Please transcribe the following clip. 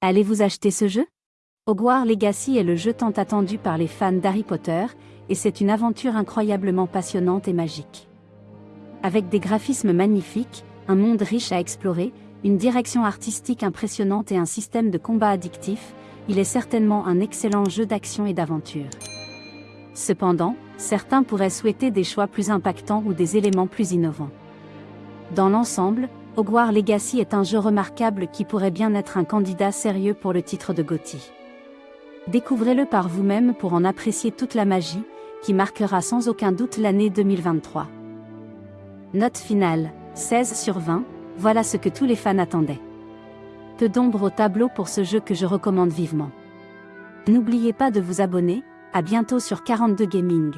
Allez-vous acheter ce jeu? Hogwarts Legacy est le jeu tant attendu par les fans d'Harry Potter, et c'est une aventure incroyablement passionnante et magique. Avec des graphismes magnifiques, un monde riche à explorer, une direction artistique impressionnante et un système de combat addictif, il est certainement un excellent jeu d'action et d'aventure. Cependant, certains pourraient souhaiter des choix plus impactants ou des éléments plus innovants. Dans l'ensemble, Hogwarts Legacy est un jeu remarquable qui pourrait bien être un candidat sérieux pour le titre de GOTY. Découvrez-le par vous-même pour en apprécier toute la magie, qui marquera sans aucun doute l'année 2023. Note finale, 16 sur 20, voilà ce que tous les fans attendaient. Peu d'ombre au tableau pour ce jeu que je recommande vivement. N'oubliez pas de vous abonner, à bientôt sur 42 Gaming.